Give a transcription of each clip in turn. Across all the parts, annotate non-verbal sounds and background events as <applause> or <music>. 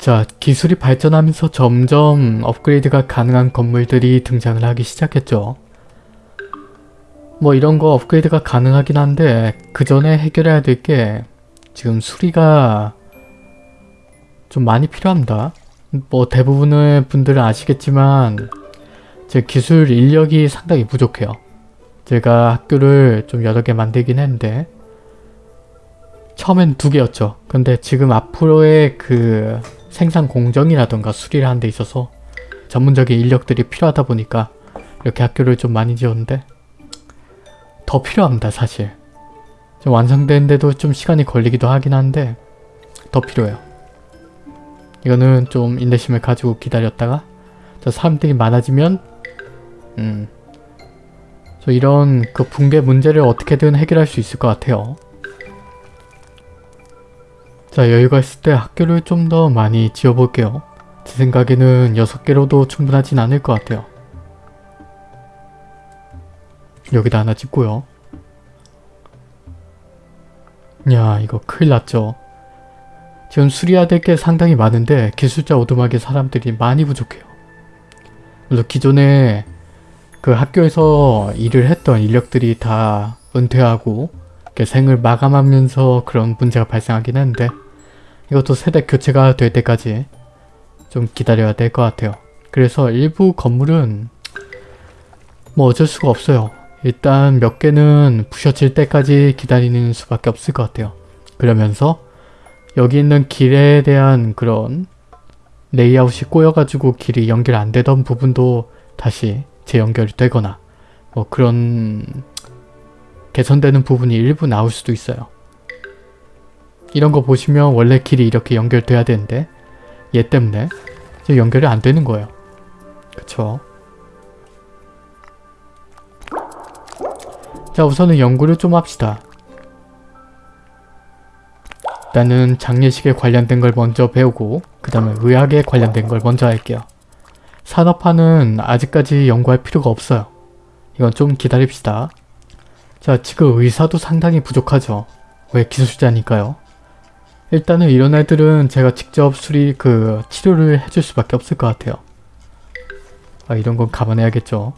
자, 기술이 발전하면서 점점 업그레이드가 가능한 건물들이 등장을 하기 시작했죠. 뭐 이런 거 업그레이드가 가능하긴 한데 그 전에 해결해야 될 게 지금 수리가 좀 많이 필요합니다. 뭐 대부분의 분들은 아시겠지만 제 기술 인력이 상당히 부족해요. 제가 학교를 좀 여러 개 만들긴 했는데 처음엔 두 개였죠. 근데 지금 앞으로의 그 생산 공정이라던가 수리를 하는 데 있어서 전문적인 인력들이 필요하다 보니까 이렇게 학교를 좀 많이 지었는데 더 필요합니다 사실. 좀 완성되는데도 좀 시간이 걸리기도 하긴 한데 더 필요해요. 이거는 좀 인내심을 가지고 기다렸다가 저 사람들이 많아지면 음, 저 이런 그 붕괴 문제를 어떻게든 해결할 수 있을 것 같아요. 자 여유가 있을 때 학교를 좀 더 많이 지어볼게요. 제 생각에는 6개로도 충분하진 않을 것 같아요. 여기다 하나 짓고요. 야 이거 큰일 났죠. 지금 수리해야 될 게 상당히 많은데 기술자 오두막에 사람들이 많이 부족해요. 물론 기존에 그 학교에서 일을 했던 인력들이 다 은퇴하고 생을 마감하면서 그런 문제가 발생하긴 했는데 이것도 세대 교체가 될 때까지 좀 기다려야 될 것 같아요. 그래서 일부 건물은 뭐 어쩔 수가 없어요. 일단 몇 개는 부셔질 때까지 기다리는 수밖에 없을 것 같아요. 그러면서 여기 있는 길에 대한 그런 레이아웃이 꼬여가지고 길이 연결 안 되던 부분도 다시 재연결이 되거나 뭐 그런 개선되는 부분이 일부 나올 수도 있어요. 이런 거 보시면 원래 길이 이렇게 연결돼야 되는데 얘 때문에 연결이 안 되는 거예요. 그쵸? 자 우선은 연구를 좀 합시다. 일단은 장례식에 관련된 걸 먼저 배우고 그 다음에 의학에 관련된 걸 먼저 할게요. 산업화는 아직까지 연구할 필요가 없어요. 이건 좀 기다립시다. 자 지금 의사도 상당히 부족하죠. 왜 기술자니까요. 일단은 이런 애들은 제가 직접 수리 그 치료를 해줄 수밖에 없을 것 같아요. 아 이런 건 감안해야겠죠.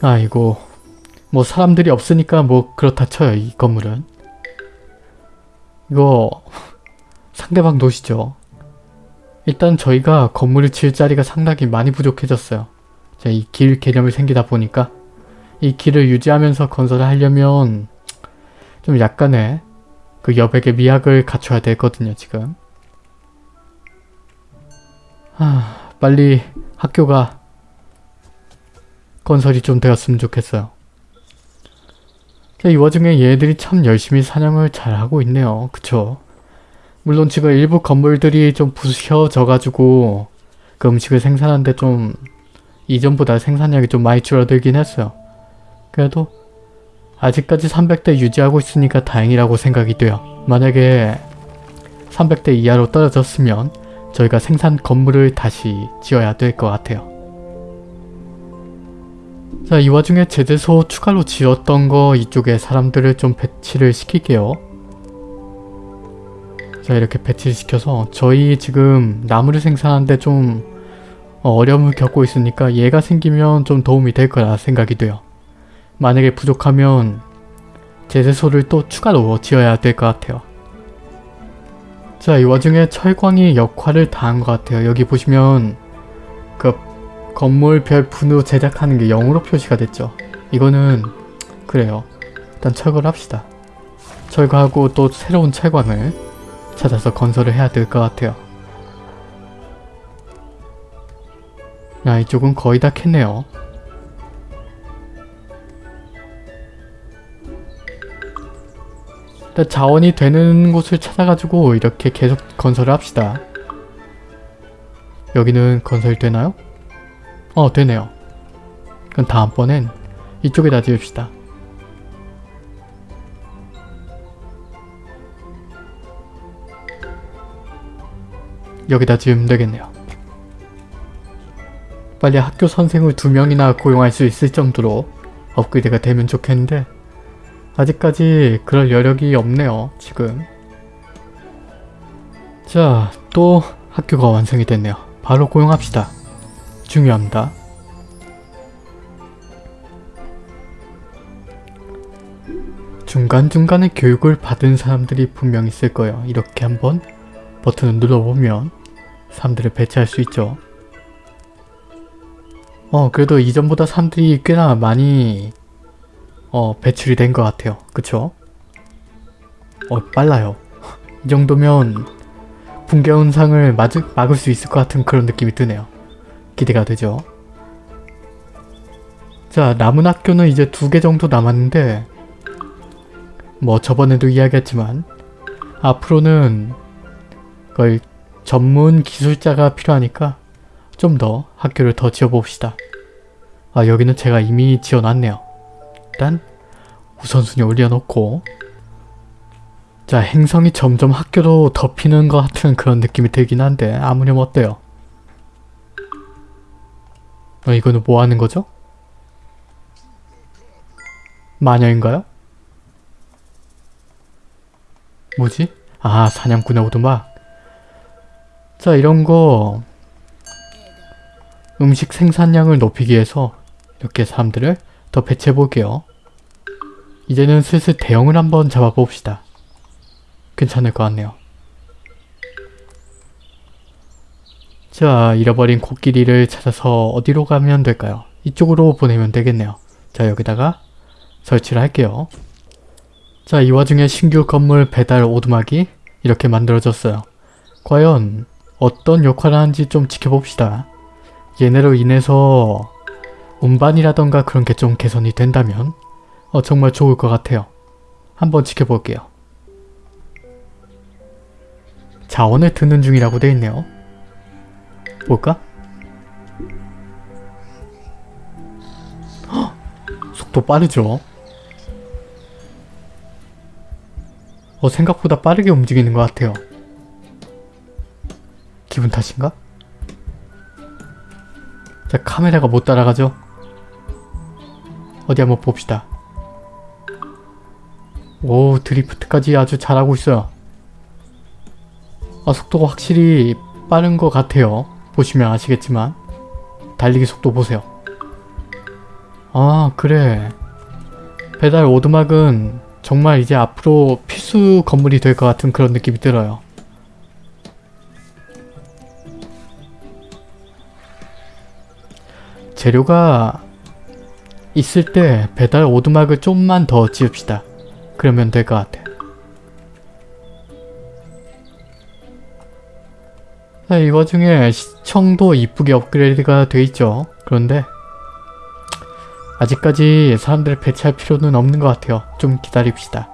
아이고 뭐 사람들이 없으니까 뭐 그렇다 쳐요 이 건물은 이거 상대방 도시죠 일단 저희가 건물을 지을 자리가 상당히 많이 부족해졌어요 이 길 개념이 생기다 보니까 이 길을 유지하면서 건설을 하려면 좀 약간의 그 여백의 미학을 갖춰야 되거든요 지금 하, 빨리 학교가 건설이 좀 되었으면 좋겠어요. 이 와중에 얘들이 참 열심히 사냥을 잘하고 있네요. 그쵸? 물론 지금 일부 건물들이 좀 부셔져 가지고 그 음식을 생산하는데 좀 이전보다 생산량이 좀 많이 줄어들긴 했어요. 그래도 아직까지 300대 유지하고 있으니까 다행이라고 생각이 돼요. 만약에 300대 이하로 떨어졌으면 저희가 생산 건물을 다시 지어야 될 것 같아요. 자, 이 와중에 제재소 추가로 지었던 거 이쪽에 사람들을 좀 배치를 시킬게요. 자, 이렇게 배치를 시켜서 저희 지금 나무를 생산하는데 좀 어려움을 겪고 있으니까 얘가 생기면 좀 도움이 될 거라 생각이 돼요. 만약에 부족하면 제재소를 또 추가로 지어야 될 것 같아요. 자, 이 와중에 철광이 역할을 다한 것 같아요. 여기 보시면 그 건물 별 분으로 제작하는 게 0으로 표시가 됐죠. 이거는 그래요. 일단 철거를 합시다. 철거하고 또 새로운 철광을 찾아서 건설을 해야 될 것 같아요. 야 이쪽은 거의 다 캤네요. 일단 자원이 되는 곳을 찾아가지고 이렇게 계속 건설을 합시다. 여기는 건설되나요? 어 되네요. 그럼 다음번엔 이쪽에다 지읍시다. 여기다 지으면 되겠네요. 빨리 학교 선생을 두 명이나 고용할 수 있을 정도로 업그레이드가 되면 좋겠는데 아직까지 그럴 여력이 없네요. 지금. 자, 또 학교가 완성이 됐네요. 바로 고용합시다. 중요합니다. 중간중간에 교육을 받은 사람들이 분명 있을 거예요. 이렇게 한번 버튼을 눌러보면 사람들을 배치할 수 있죠. 어 그래도 이전보다 사람들이 꽤나 많이 어 배출이 된 것 같아요. 그쵸? 어 빨라요. <laughs> 이 정도면 붕괴 현상을 막을, 수 있을 것 같은 그런 느낌이 드네요. 기대가 되죠. 자 남은 학교는 이제 두 개 정도 남았는데 뭐 저번에도 이야기했지만 앞으로는 거의 전문 기술자가 필요하니까 좀 더 학교를 더 지어봅시다. 아 여기는 제가 이미 지어놨네요. 일단 우선순위 올려놓고 자 행성이 점점 학교로 덮이는 것 같은 그런 느낌이 들긴 한데 아무렴 어때요? 어 이거는 뭐 하는 거죠? 마녀인가요? 뭐지? 아 사냥꾼의 오두막 자 이런거 음식 생산량을 높이기 위해서 이렇게 사람들을 더 배치해 볼게요 이제는 슬슬 대형을 한번 잡아봅시다 괜찮을 것 같네요 자 잃어버린 코끼리를 찾아서 어디로 가면 될까요? 이쪽으로 보내면 되겠네요 자 여기다가 설치를 할게요 자, 이 와중에 신규 건물 배달 오두막이 이렇게 만들어졌어요. 과연 어떤 역할을 하는지 좀 지켜봅시다. 얘네로 인해서 운반이라던가 그런 게 좀 개선이 된다면 어, 정말 좋을 것 같아요. 한번 지켜볼게요. 자원을 드는 중이라고 돼 있네요. 볼까? 헉! 속도 빠르죠? 어, 생각보다 빠르게 움직이는 것 같아요. 기분 탓인가? 자, 카메라가 못 따라가죠? 어디 한번 봅시다. 오, 드리프트까지 아주 잘하고 있어요. 아, 속도가 확실히 빠른 것 같아요. 보시면 아시겠지만. 달리기 속도 보세요. 아, 그래. 배달 오두막은 정말 이제 앞으로 필수 건물이 될 것 같은 그런 느낌이 들어요. 재료가 있을 때 배달 오두막을 좀만 더 지읍시다. 그러면 될 것 같아. 자, 이 와중에 시청도 이쁘게 업그레이드가 돼 있죠. 그런데 아직까지 사람들을 배치할 필요는 없는 것 같아요. 좀 기다립시다.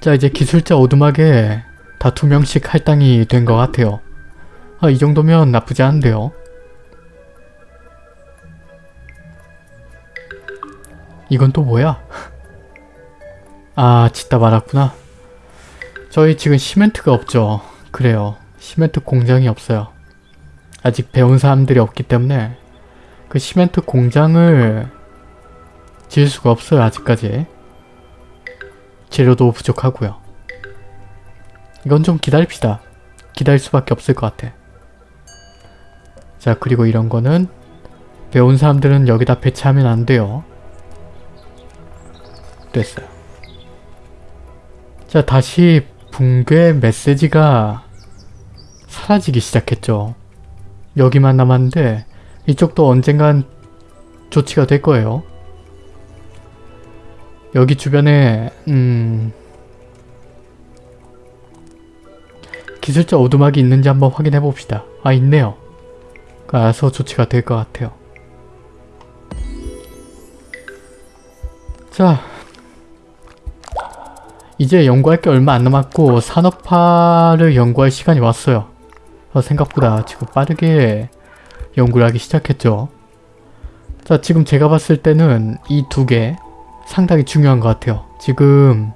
자 이제 기술자 오두막에 다 두 명씩 할당이 된 것 같아요. 아, 이 정도면 나쁘지 않은데요. 이건 또 뭐야? <laughs> 아 짓다 말았구나. 저희 지금 시멘트가 없죠. 그래요. 시멘트 공장이 없어요. 아직 배운 사람들이 없기 때문에 그 시멘트 공장을 지을 수가 없어요 아직까지 재료도 부족하고요 이건 좀 기다립시다 기다릴 수밖에 없을 것 같아 자 그리고 이런 거는 배운 사람들은 여기다 배치하면 안 돼요 됐어요 자 다시 붕괴 메시지가 사라지기 시작했죠 여기만 남았는데 이쪽도 언젠간 조치가 될 거예요. 여기 주변에 음... 기술자 오두막이 있는지 한번 확인해 봅시다. 아 있네요. 가서 조치가 될 것 같아요. 자 이제 연구할 게 얼마 안 남았고 산업화를 연구할 시간이 왔어요. 어, 생각보다 지금 빠르게 연구를 하기 시작했죠. 자 지금 제가 봤을 때는 이 두 개 상당히 중요한 것 같아요. 지금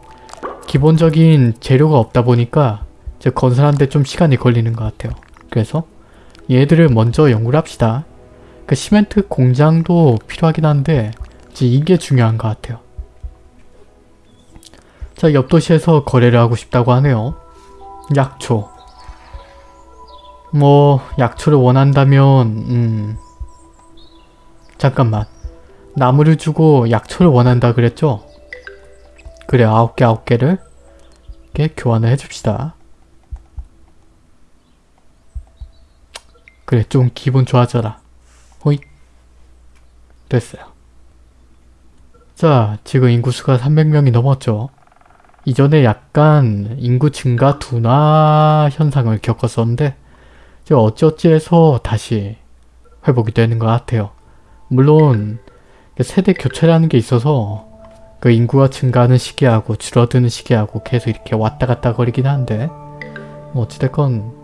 기본적인 재료가 없다 보니까 제 건설하는데 좀 시간이 걸리는 것 같아요. 그래서 얘들을 먼저 연구를 합시다. 그 시멘트 공장도 필요하긴 한데 이게 중요한 것 같아요. 자, 옆 도시에서 거래를 하고 싶다고 하네요. 약초. 뭐 약초를 원한다면 음... 잠깐만. 나무를 주고 약초를 원한다 그랬죠? 그래, 아홉 개 아홉 개를 이렇게 교환을 해줍시다. 그래, 좀 기분 좋아져라. 호잇. 됐어요. 자, 지금 인구수가 300명이 넘었죠. 이전에 약간 인구 증가 둔화 현상을 겪었었는데 이제 어찌어찌해서 다시 회복이 되는 것 같아요. 물론 세대 교체라는 게 있어서 그 인구가 증가하는 시기하고 줄어드는 시기하고 계속 이렇게 왔다 갔다 거리긴 한데 뭐 어찌됐건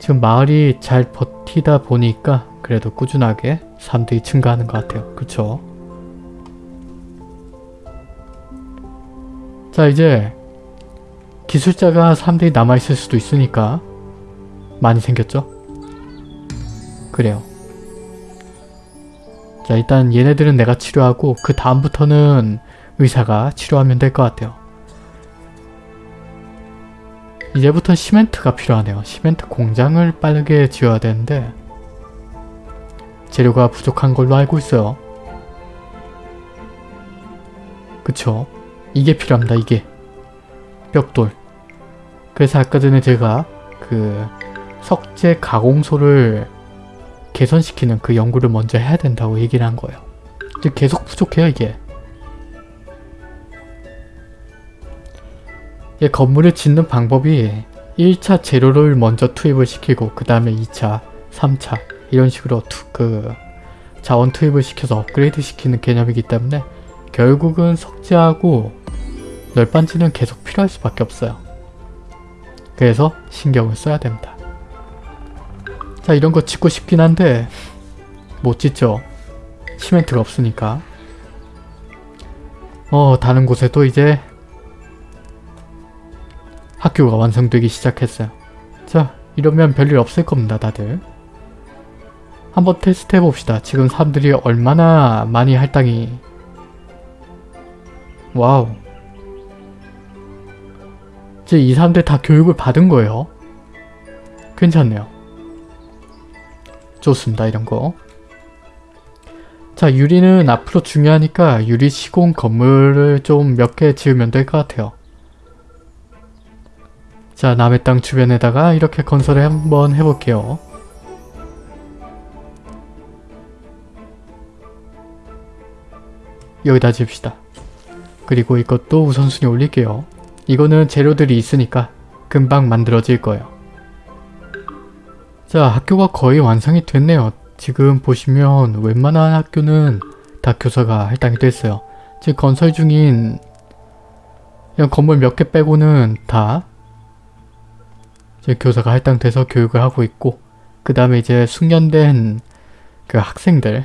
지금 마을이 잘 버티다 보니까 그래도 꾸준하게 사람들이 증가하는 것 같아요. 그쵸? 자 이제 기술자가 사람들이 남아있을 수도 있으니까 많이 생겼죠? 그래요. 자 일단 얘네들은 내가 치료하고 그 다음부터는 의사가 치료하면 될 것 같아요. 이제부터 시멘트가 필요하네요. 시멘트 공장을 빠르게 지어야 되는데 재료가 부족한 걸로 알고 있어요. 그쵸? 이게 필요합니다. 이게. 벽돌. 그래서 아까 전에 제가 그 석재 가공소를 개선시키는 그 연구를 먼저 해야 된다고 얘기를 한 거예요. 계속 부족해요 이게. 이 건물을 짓는 방법이 1차 재료를 먼저 투입을 시키고 그 다음에 2차, 3차 이런 식으로 투, 그 자원 투입을 시켜서 업그레이드 시키는 개념이기 때문에 결국은 석재하고 널빤지는 계속 필요할 수밖에 없어요. 그래서 신경을 써야 됩니다. 자 이런 거 짓고 싶긴 한데 못 짓죠. 시멘트가 없으니까. 어 다른 곳에도 이제 학교가 완성되기 시작했어요. 자 이러면 별일 없을 겁니다 다들. 한번 테스트 해봅시다. 지금 사람들이 얼마나 많이 할당이 wow 이제 이 사람들 다 교육을 받은 거예요. 괜찮네요. 좋습니다. 이런 거. 자 유리는 앞으로 중요하니까 유리 시공 건물을 좀 몇 개 지으면 될 것 같아요. 자 남의 땅 주변에다가 이렇게 건설을 한번 해볼게요. 여기다 지읍시다. 그리고 이것도 우선순위 올릴게요. 이거는 재료들이 있으니까 금방 만들어질 거예요. 자 학교가 거의 완성이 됐네요. 지금 보시면 웬만한 학교는 다 교사가 할당이 됐어요. 지금 건설 중인 그냥 건물 몇 개 빼고는 다 이제 교사가 할당돼서 교육을 하고 있고 그 다음에 이제 숙련된 그 학생들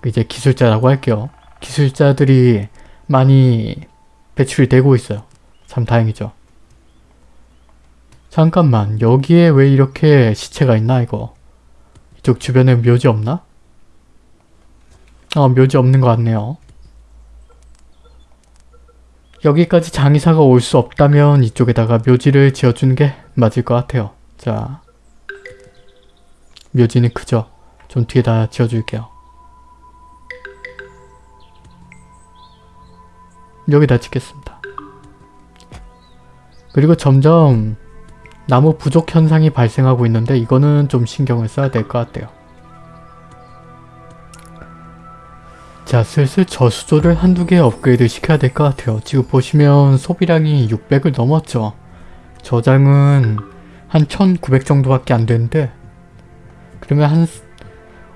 그 이제 기술자라고 할게요. 기술자들이 많이 배출이 되고 있어요. 참 다행이죠. 잠깐만 여기에 왜 이렇게 시체가 있나 이거 이쪽 주변에 묘지 없나? 어 묘지 없는 것 같네요. 여기까지 장의사가 올 수 없다면 이쪽에다가 묘지를 지어주는 게 맞을 것 같아요. 자 묘지는 크죠? 좀 뒤에다 지어줄게요. 여기다 짓겠습니다. 그리고 점점 나무 부족 현상이 발생하고 있는데 이거는 좀 신경을 써야 될 것 같아요. 자 슬슬 저수조를 한두 개 업그레이드 시켜야 될 것 같아요. 지금 보시면 소비량이 600을 넘었죠. 저장은 한 1900 정도밖에 안 되는데 그러면 한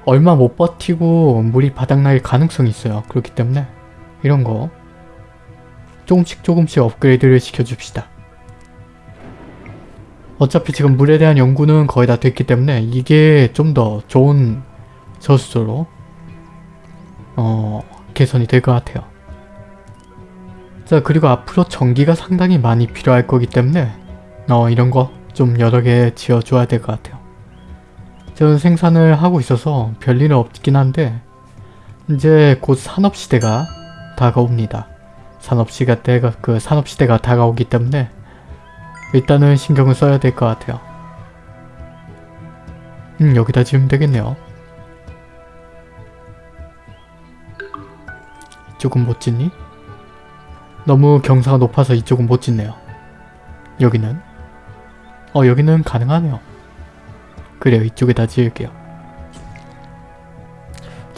얼마 못 버티고 물이 바닥날 가능성이 있어요. 그렇기 때문에 이런 거 조금씩 조금씩 업그레이드를 시켜줍시다. 어차피 지금 물에 대한 연구는 거의 다 됐기 때문에 이게 좀 더 좋은 저수조로 어, 개선이 될 것 같아요. 자 그리고 앞으로 전기가 상당히 많이 필요할 거기 때문에 어, 이런 거 좀 여러 개 지어줘야 될 것 같아요. 저는 생산을 하고 있어서 별일은 없긴 한데 이제 곧 산업시대가 다가옵니다. 산업시대가 그 산업시대가 다가오기 때문에 일단은 신경을 써야 될 것 같아요. 음 여기다 지으면 되겠네요. 이쪽은 못 짓니? 너무 경사가 높아서 이쪽은 못 짓네요. 여기는? 어 여기는 가능하네요. 그래요 이쪽에다 지을게요.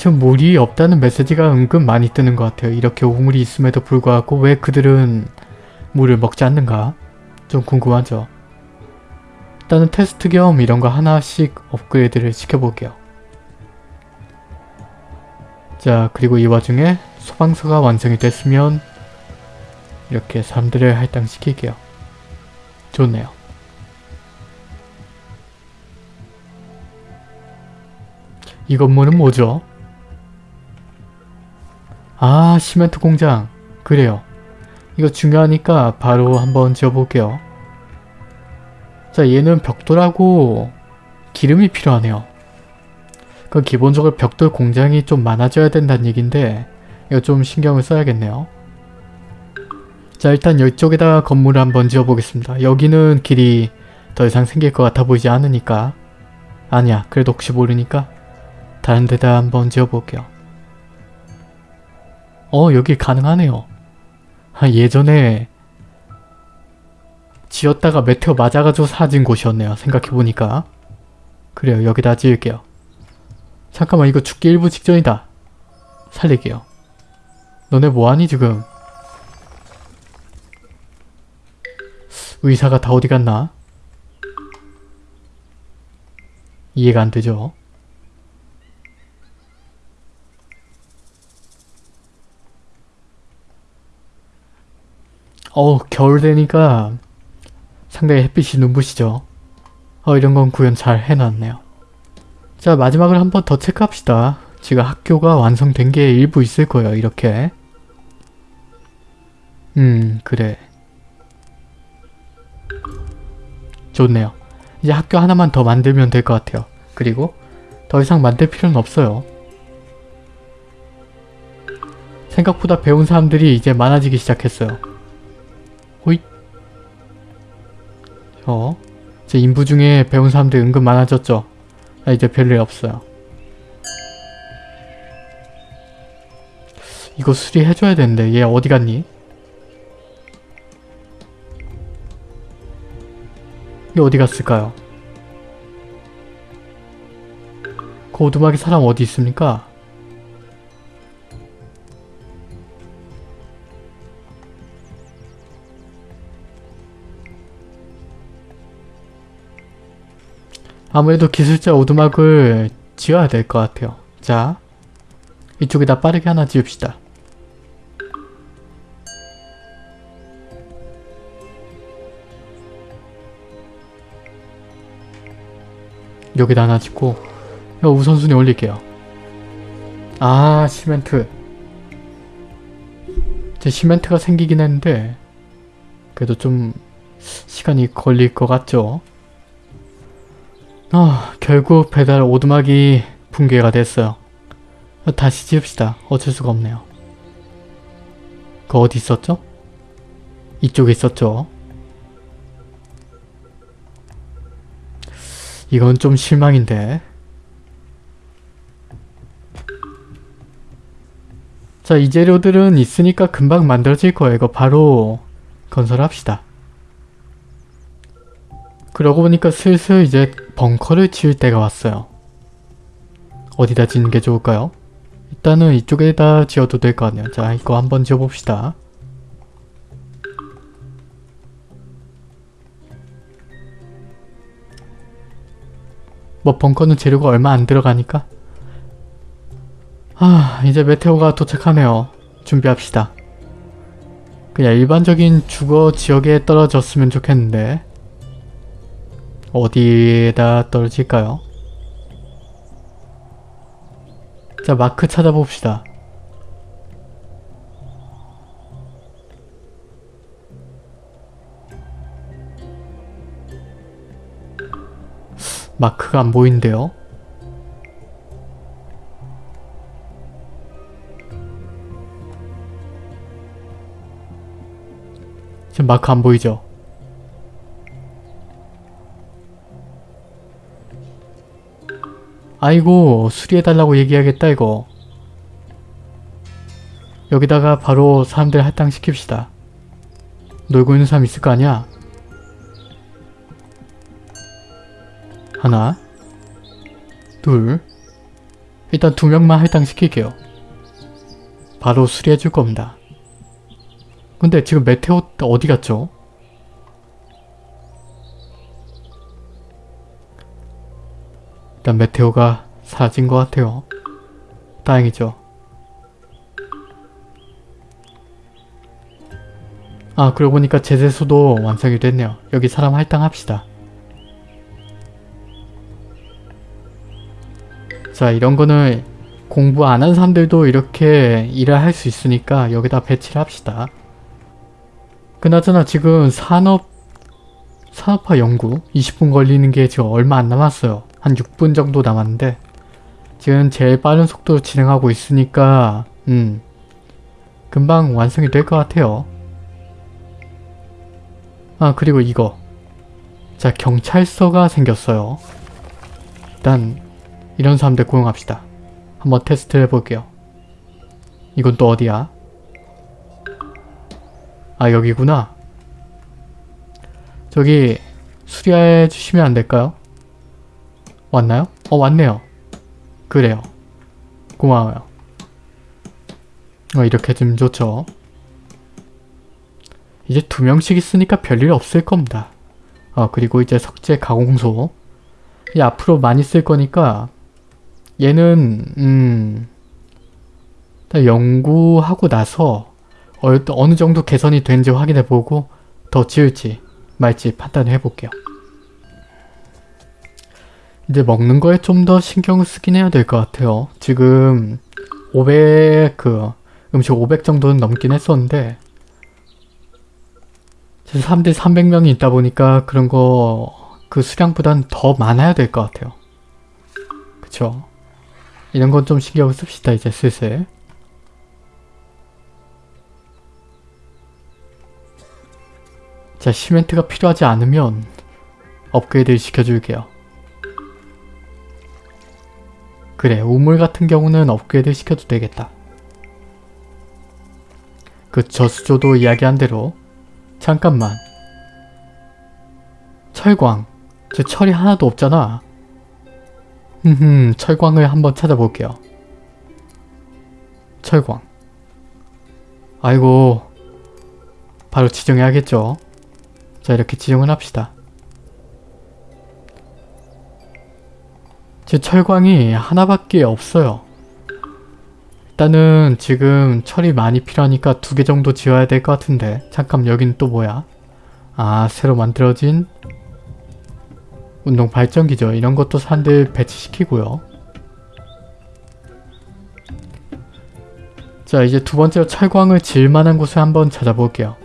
지금 물이 없다는 메시지가 은근 많이 뜨는 것 같아요. 이렇게 우물이 있음에도 불구하고 왜 그들은 물을 먹지 않는가? 좀 궁금하죠. 일단은 테스트 겸 이런 거 하나씩 업그레이드를 시켜볼게요. 자 그리고 이 와중에 소방서가 완성이 됐으면 이렇게 사람들을 할당시킬게요. 좋네요. 이 건물은 뭐죠? 아 시멘트 공장 그래요. 이거 중요하니까 바로 한번 지어볼게요. 자 얘는 벽돌하고 기름이 필요하네요. 그 기본적으로 벽돌 공장이 좀 많아져야 된다는 얘긴데 이거 좀 신경을 써야겠네요. 자 일단 이쪽에다 건물을 한번 지어보겠습니다. 여기는 길이 더 이상 생길 것 같아 보이지 않으니까 아니야 그래도 혹시 모르니까 다른 데다 한번 지어볼게요. 어 여기 가능하네요. 아, 예전에 지었다가 메테오 맞아가지고 사라진 곳이었네요. 생각해보니까. 그래요. 여기다 지을게요. 잠깐만 이거 죽기 일부 직전이다. 살릴게요. 너네 뭐하니 지금? 의사가 다 어디 갔나? 이해가 안 되죠? 어우 겨울 되니까 상당히 햇빛이 눈부시죠. 어 이런 건 구현 잘 해놨네요. 자 마지막으로 한 번 더 체크합시다. 지금 학교가 완성된 게 일부 있을 거예요. 이렇게. 음 그래. 좋네요. 이제 학교 하나만 더 만들면 될 것 같아요. 그리고 더 이상 만들 필요는 없어요. 생각보다 배운 사람들이 이제 많아지기 시작했어요. 어? 제 인부 중에 배운 사람들이 은근 많아졌죠? 아, 이제 별일 없어요. 이거 수리해줘야 되는데 얘 어디 갔니? 얘 어디 갔을까요? 그 오두막에 사람 어디 있습니까? 아무래도 기술자 오두막을 지어야 될 것 같아요. 자, 이쪽에다 빠르게 하나 지읍시다. 여기다 하나 짓고 이거 우선순위 올릴게요. 아 시멘트 제 시멘트가 생기긴 했는데 그래도 좀 시간이 걸릴 것 같죠? 아 결국 배달 오두막이 붕괴가 됐어요. 다시 지읍시다. 어쩔 수가 없네요. 그 어디 있었죠? 이쪽에 있었죠? 이건 좀 실망인데 자 이 재료들은 있으니까 금방 만들어질 거예요. 이거 바로 건설합시다. 그러고 보니까 슬슬 이제 벙커를 지을 때가 왔어요. 어디다 짓는 게 좋을까요? 일단은 이쪽에다 지어도 될것 같네요. 자 이거 한번 지어봅시다. 뭐 벙커는 재료가 얼마 안 들어가니까 아 이제 메테오가 도착하네요. 준비합시다. 그냥 일반적인 주거 지역에 떨어졌으면 좋겠는데 어디에다 떨어질까요? 자 마크 찾아봅시다. 마크가 안 보이는데요? 지금 마크 안 보이죠? 아이고 수리해달라고 얘기하겠다 이거. 여기다가 바로 사람들 할당시킵시다. 놀고 있는 사람 있을 거 아니야? 하나 둘. 일단 두 명만 할당시킬게요. 바로 수리해줄 겁니다. 근데 지금 메테오 어디 갔죠? 일단 메테오가 사라진 것 같아요. 다행이죠. 아 그러고 보니까 제재소도 완성이 됐네요. 여기 사람 할당합시다. 자 이런 거는 공부 안 한 사람들도 이렇게 일을 할 수 있으니까 여기다 배치를 합시다. 그나저나 지금 산업 산업화 연구 20분 걸리는 게 지금 얼마 안 남았어요. 한 6분 정도 남았는데 지금 제일 빠른 속도로 진행하고 있으니까 음 금방 완성이 될 것 같아요. 아 그리고 이거 자 경찰서가 생겼어요. 일단 이런 사람들 고용합시다. 한번 테스트 해볼게요. 이건 또 어디야? 아 여기구나. 저기 수리해 주시면 안 될까요? 왔나요? 어 왔네요. 그래요. 고마워요. 어 이렇게 좀 좋죠. 이제 두 명씩 있으니까 별일 없을 겁니다. 어 그리고 이제 석재 가공소 이 앞으로 많이 쓸 거니까 얘는 음 연구하고 나서 어, 어느 정도 개선이 된지 확인해 보고 더 지을지 말지 판단을 해볼게요. 이제 먹는 거에 좀 더 신경을 쓰긴 해야 될 것 같아요. 지금 500, 그, 음식 500 정도는 넘긴 했었는데, 지금 사람들이 300명이 있다 보니까 그런 거, 그 수량보단 더 많아야 될 것 같아요. 그쵸? 이런 건 좀 신경을 씁시다, 이제 슬슬. 자, 시멘트가 필요하지 않으면 업그레이드 시켜줄게요. 그래, 우물 같은 경우는 업그레이드 시켜도 되겠다. 그 저수조도 이야기한 대로 잠깐만. 철광. 제 철이 하나도 없잖아. 흠흠 철광을 한번 찾아볼게요. 철광. 아이고 바로 지정해야겠죠 자 이렇게 지정을 합시다 제 철광이 하나밖에 없어요 일단은 지금 철이 많이 필요하니까 두 개 정도 지어야 될 것 같은데 잠깐 여긴 또 뭐야? 아 새로 만들어진 운동 발전기죠. 이런 것도 사람들 배치시키고요. 자 이제 두 번째로 철광을 질 만한 곳을 한번 찾아볼게요.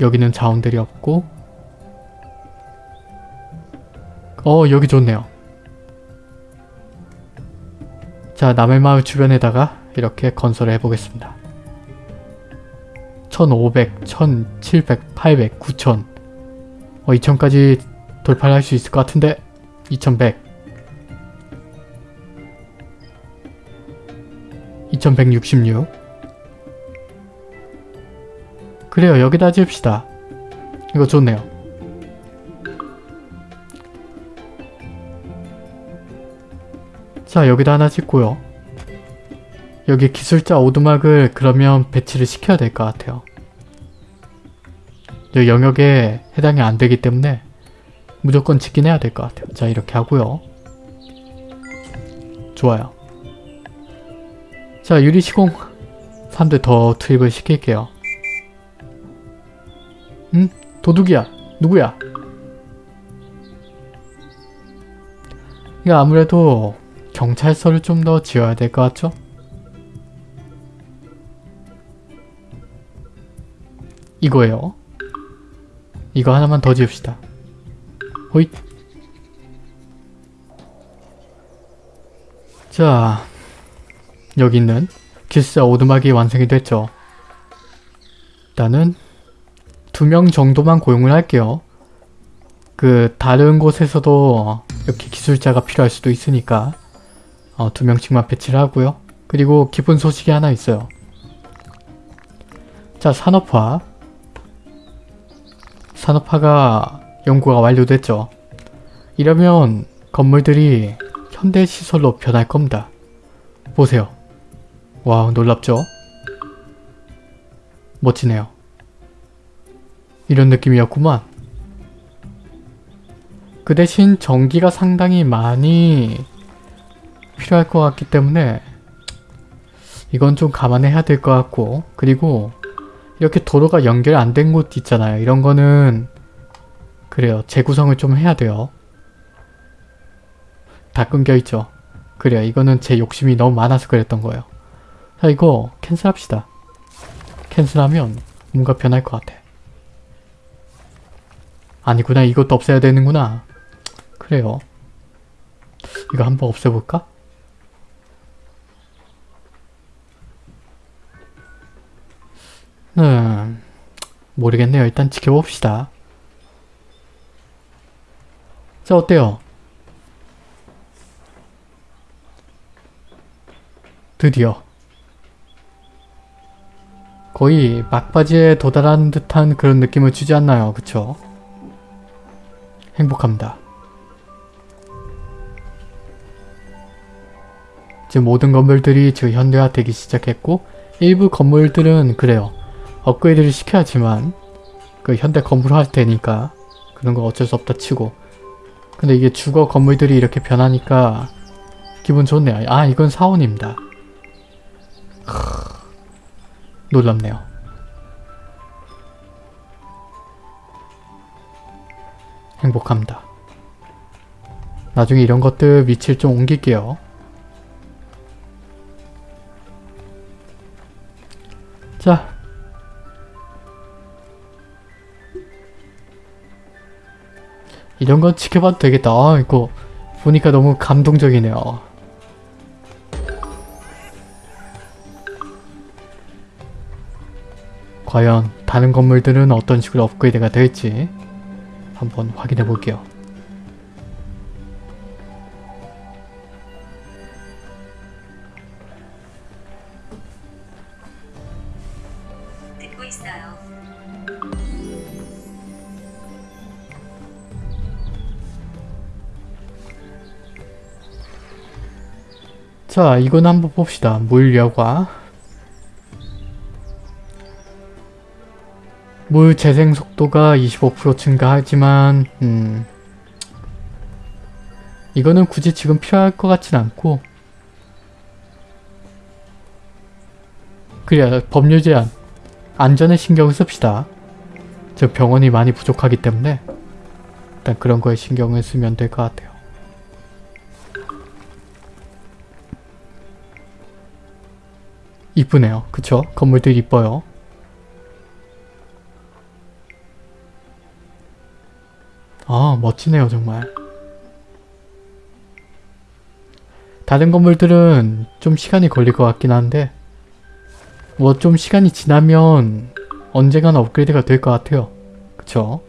여기는 자원들이 없고. 어 여기 좋네요. 자 남의 마을 주변에다가 이렇게 건설을 해보겠습니다. 1500, 1700, 800, 9000 어, 2000까지 돌파를 할수 있을 것 같은데. 2100 2166 그래요 여기다 지읍시다 이거 좋네요 자 여기다 하나 짓고요. 여기 기술자 오두막을 그러면 배치를 시켜야 될 것 같아요. 이 영역에 해당이 안 되기 때문에 무조건 짓긴 해야 될 것 같아요. 자 이렇게 하고요. 좋아요. 자 유리시공 사람들 더 투입을 시킬게요. 응? 도둑이야. 누구야? 이거 아무래도 경찰서를 좀 더 지어야 될 것 같죠? 이거예요. 이거 하나만 더 지읍시다. 호잇. 자, 여기 있는 기술자 오두막이 완성이 됐죠. 일단은 두 명 정도만 고용을 할게요. 그 다른 곳에서도 이렇게 기술자가 필요할 수도 있으니까 어, 두 명씩만 배치를 하고요. 그리고 기쁜 소식이 하나 있어요. 자 산업화 산업화가 연구가 완료됐죠. 이러면 건물들이 현대 시설로 변할 겁니다. 보세요. 와 놀랍죠? 멋지네요. 이런 느낌이었구만. 그 대신 전기가 상당히 많이 필요할 것 같기 때문에 이건 좀 감안해야 될 것 같고 그리고 이렇게 도로가 연결 안 된 곳 있잖아요. 이런 거는 그래요. 재구성을 좀 해야 돼요. 다 끊겨 있죠. 그래요. 이거는 제 욕심이 너무 많아서 그랬던 거예요. 자 이거 캔슬합시다. 캔슬하면 뭔가 변할 것 같아. 아니구나. 이것도 없애야 되는구나. 그래요. 이거 한번 없애볼까? 음, 모르겠네요. 일단 지켜봅시다. 자, 어때요? 드디어 거의 막바지에 도달한 듯한 그런 느낌을 주지 않나요? 그쵸? 행복합니다. 지금 모든 건물들이 지금 현대화되기 시작했고 일부 건물들은 그래요. 업그레이드를 시켜야지만 그 현대 건물 할 테니까 그런 거 어쩔 수 없다 치고 근데 이게 주거 건물들이 이렇게 변하니까 기분 좋네요. 아 이건 사원입니다. 놀랍네요. 행복합니다. 나중에 이런 것들 위치를 좀 옮길게요. 자. 이런 건 지켜봐도 되겠다. 아, 이거 보니까 너무 감동적이네요. 과연 다른 건물들은 어떤 식으로 업그레이드가 될지 한번 확인해 볼게요. 듣고 있어요. 자, 이건 한번 봅시다. 물여과 물 재생 속도가 25% 증가하지만 음, 이거는 굳이 지금 필요할 것 같진 않고 그래야 법률 제한 안전에 신경을 씁시다. 저 병원이 많이 부족하기 때문에 일단 그런 거에 신경을 쓰면 될 것 같아요. 이쁘네요. 그쵸? 건물들 이뻐요. 아 멋지네요 정말. 다른 건물들은 좀 시간이 걸릴 것 같긴 한데 뭐 좀 시간이 지나면 언젠가는 업그레이드가 될 것 같아요. 그쵸?